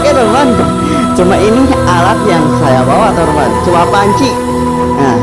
Oke teman-teman, cuma ini alat yang saya bawa teman-teman, cuma panci. Nah,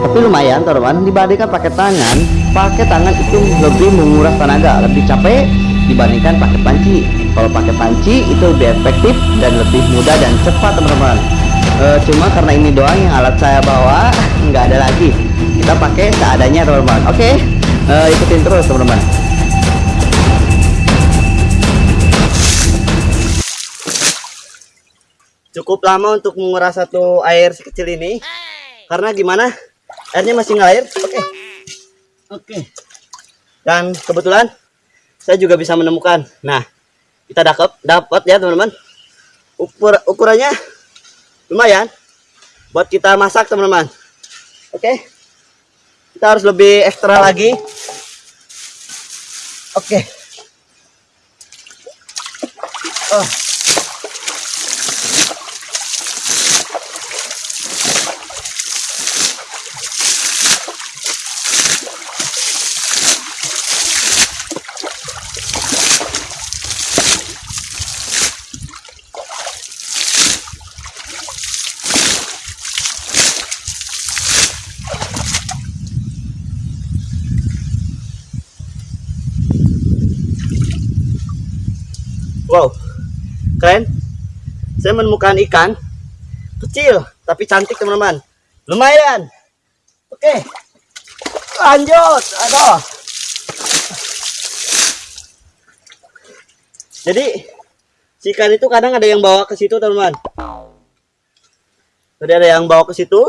tapi lumayan teman-teman, dibandingkan pakai tangan, pakai tangan itu lebih menguras tenaga, lebih capek dibandingkan pakai panci. Kalau pakai panci itu lebih efektif dan lebih mudah dan cepat teman-teman. E, cuma karena ini doang yang alat saya bawa, nggak ada lagi. Kita pakai seadanya teman-teman. Oke, e, ikutin terus teman-teman. Cukup lama untuk menguras satu air sekecil ini karena gimana airnya masih ngalir oke okay. oke okay. dan kebetulan saya juga bisa menemukan nah kita dapat dapat ya teman-teman ukur ukurannya lumayan buat kita masak teman-teman oke okay. kita harus lebih ekstra lagi oke okay. oh Wow, keren. Saya menemukan ikan kecil tapi cantik teman-teman. Lumayan. Oke, lanjut. Aduh. Jadi si ikan itu kadang ada yang bawa ke situ teman-teman. Tadi ada yang bawa ke situ.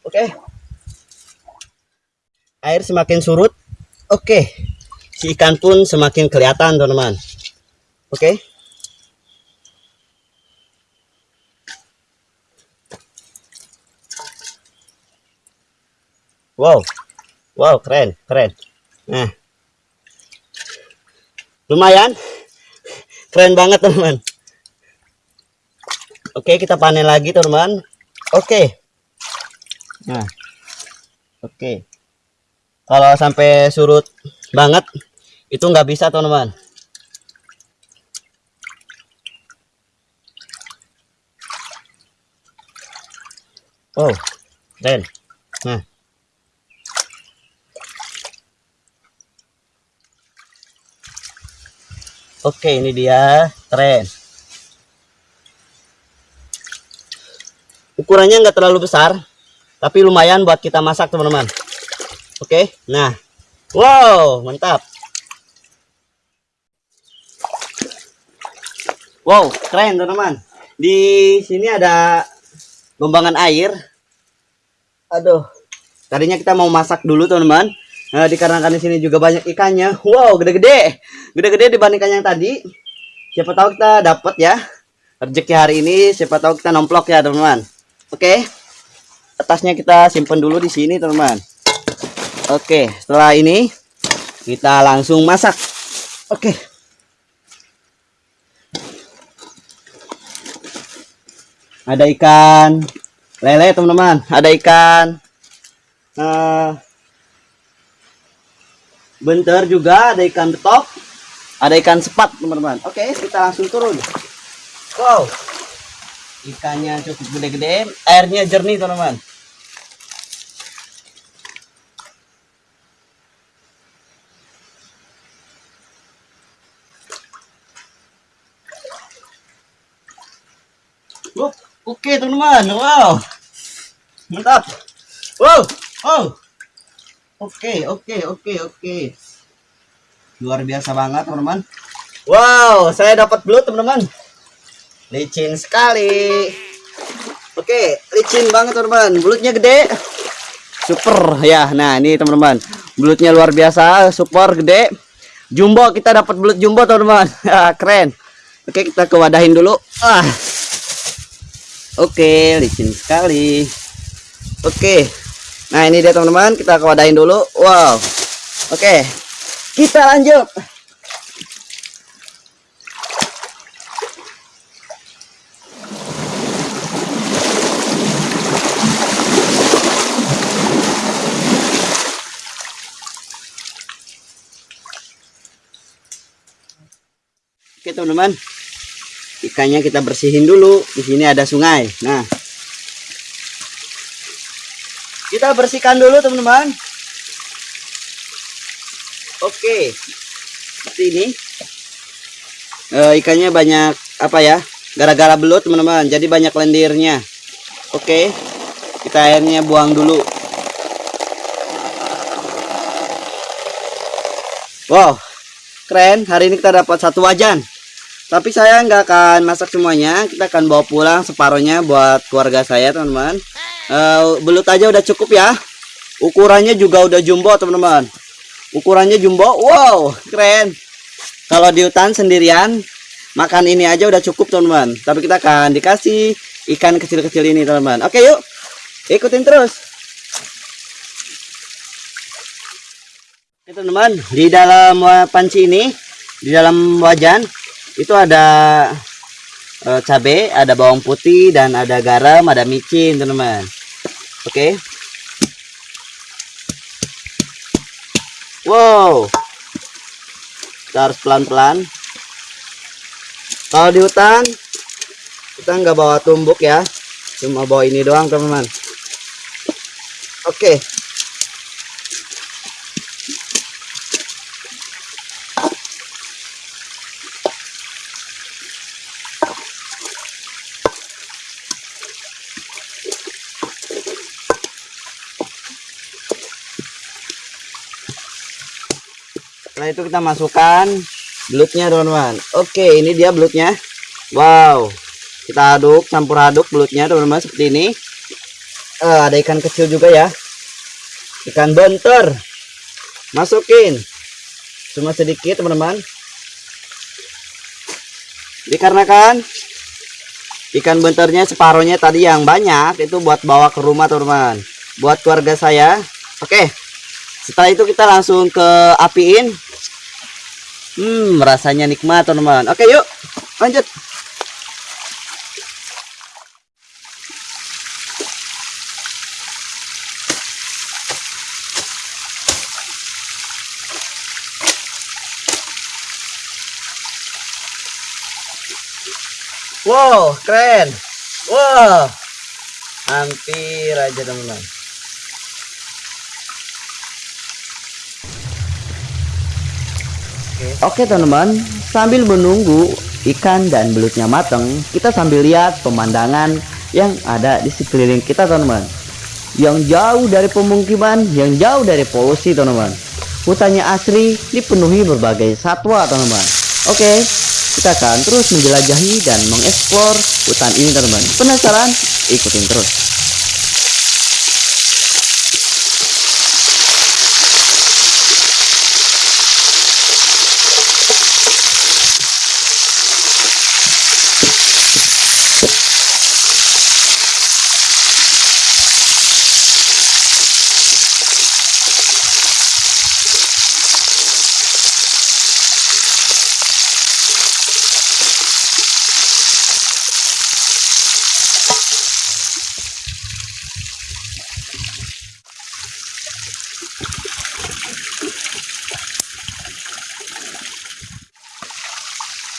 Oke. Air semakin surut. Oke. Si ikan pun semakin kelihatan teman-teman. Oke. Okay? Wow. Wow, keren, keren. Nah. Lumayan. Keren banget, teman. Oke, kita panen lagi, teman. Oke. Nah. Oke. Kalau sampai surut banget itu nggak bisa, teman-teman. Oh, keren. Nah. Oke, ini dia keren. Ukurannya nggak terlalu besar, tapi lumayan buat kita masak teman-teman. Oke, nah, wow, mantap. Wow, keren teman-teman. Di sini ada lombangan air. Aduh, tadinya kita mau masak dulu teman-teman. Nah, dikarenakan di sini juga banyak ikannya. Wow, gede-gede. Gede-gede dibandingkan yang tadi. Siapa tahu kita dapat ya rezeki hari ini. Siapa tahu kita nomplok ya teman-teman. Oke. Atasnya kita simpan dulu di sini teman-teman. Oke, setelah ini kita langsung masak. Oke. ada ikan lele teman-teman ada ikan. Uh, bentar juga ada ikan betok. Ada ikan sepat teman-teman. Oke kita langsung turun. Wow. Ikannya cukup gede-gede airnya jernih teman-teman Oke teman-teman, wow, mantap, wow, wow, oke, oke, oke, oke, luar biasa banget teman-teman. Wow, saya dapat belut teman-teman, licin sekali. Oke, licin banget teman-teman, belutnya gede, super ya. Nah ini teman-teman, belutnya luar biasa, super gede. Jumbo kita dapat belut jumbo teman-teman, keren. Oke kita kewadahin dulu. Ah. Oke, licin sekali. Oke. Nah, ini dia teman-teman, kita kewadahin dulu. Wow. Oke. Kita lanjut. Oke, teman-teman. Ikannya kita bersihin dulu. Di sini ada sungai. Nah, kita bersihkan dulu teman-teman. Oke, seperti ini. Eh, ikannya banyak apa ya? Gara-gara belut teman-teman, jadi banyak lendirnya. Oke, kita airnya buang dulu. Wow, keren. Hari ini kita dapat satu wajan. Tapi saya nggak akan masak semuanya. Kita akan bawa pulang separohnya buat keluarga saya, teman-teman. Eh, belut aja udah cukup ya. Ukurannya juga udah jumbo, teman-teman. Ukurannya jumbo. Wow, keren. Kalau di hutan sendirian, makan ini aja udah cukup, teman-teman. Tapi kita akan dikasih ikan kecil-kecil ini, teman-teman. Oke, yuk. Ikutin terus. Teman-teman, di dalam panci ini, di dalam wajan itu ada eh, cabai, ada bawang putih dan ada garam, ada micin teman-teman. Oke. Wow. Kita harus pelan-pelan. Kalau di hutan kita nggak bawa tumbuk ya, cuma bawa ini doang teman-teman. Oke. Setelah itu kita masukkan belutnya teman-teman. Oke, ini dia belutnya. Wow. Kita aduk, campur aduk belutnya teman-teman seperti ini. Eh, ada ikan kecil juga ya. Ikan bontor. Masukin. Cuma sedikit teman-teman. Dikarenakan ikan benternya separohnya tadi yang banyak itu buat bawa ke rumah teman-teman. Buat keluarga saya. Oke. Setelah itu kita langsung ke apiin. Hmm, rasanya nikmat teman-teman. Oke, yuk. Lanjut. Wow, keren. Wow. Hampir aja teman-teman. Oke teman-teman, sambil menunggu ikan dan belutnya matang, kita sambil lihat pemandangan yang ada di sekeliling kita teman-teman. Yang jauh dari pemukiman, yang jauh dari polusi teman-teman. Hutannya asri, dipenuhi berbagai satwa teman-teman. Oke, kita akan terus menjelajahi dan mengeksplor hutan ini teman-teman. Penasaran? Ikutin terus.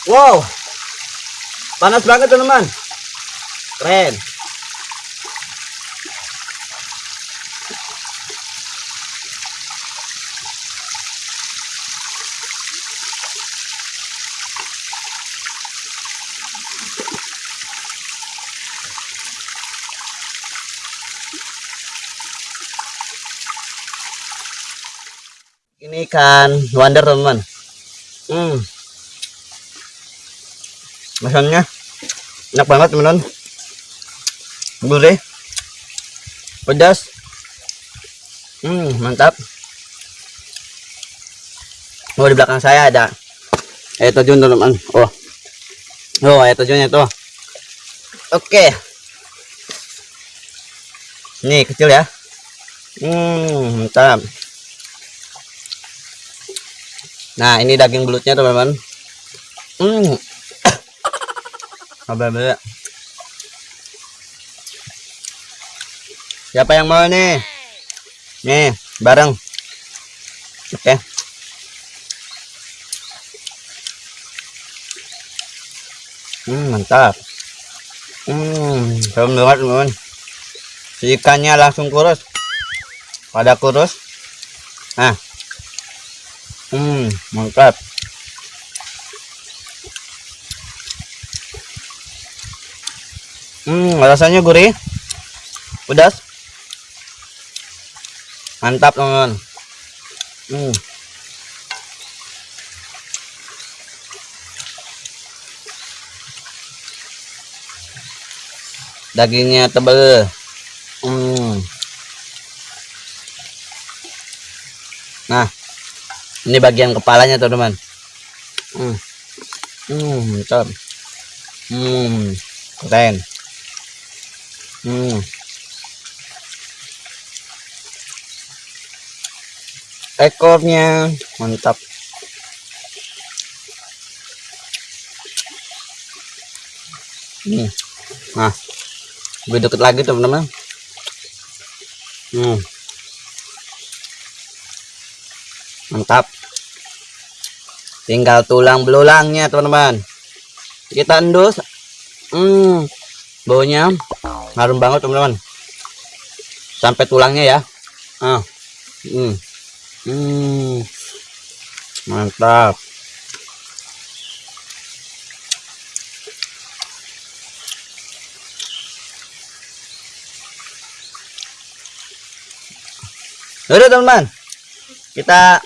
Wow, panas banget teman-teman. Keren. Ini ikan wonder teman-teman. Hmm. Makannya enak banget teman-teman. Gurih. Pedas. Hmm, mantap. Oh, di belakang saya ada air terjun teman-teman. Oh. Oh, air terjunnya tuh. Oke. Nih, kecil ya. Hmm, mantap. Nah, ini daging belutnya teman-teman. Hmm. Beda? Siapa yang mau nih? Nih, bareng. Oke. Hmm, mantap. Hmm, banget teman. Ikannya langsung kurus. Pada kurus. Nah. Hmm, mantap. Hmm, rasanya gurih. Pedas. Mantap, teman. Hmm. Dagingnya tebal. Hmm. Nah, ini bagian kepalanya, teman-teman. Hmm. Hmm, mantap. Hmm, keren. Hmm. Ekornya mantap. Hmm. Nah, lebih deket lagi teman-teman. Hmm. Mantap. Tinggal tulang belulangnya teman-teman. Kita endus. Hmm. Baunya harum banget teman-teman. Sampai tulangnya ya. Ah. Hmm. Hmm. Mantap. Udah teman-teman. Kita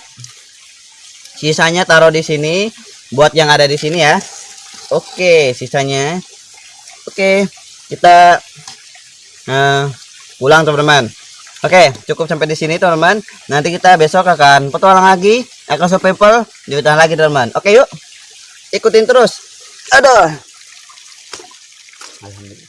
sisanya taruh di sini buat yang ada di sini ya. Oke, sisanya. Oke, kita nah, pulang teman-teman. Oke, cukup sampai di sini teman-teman. Nanti kita besok akan petualang lagi, akan survival di hutan lagi teman-teman. Oke, yuk. Ikutin terus. Aduh. Alhamdulillah.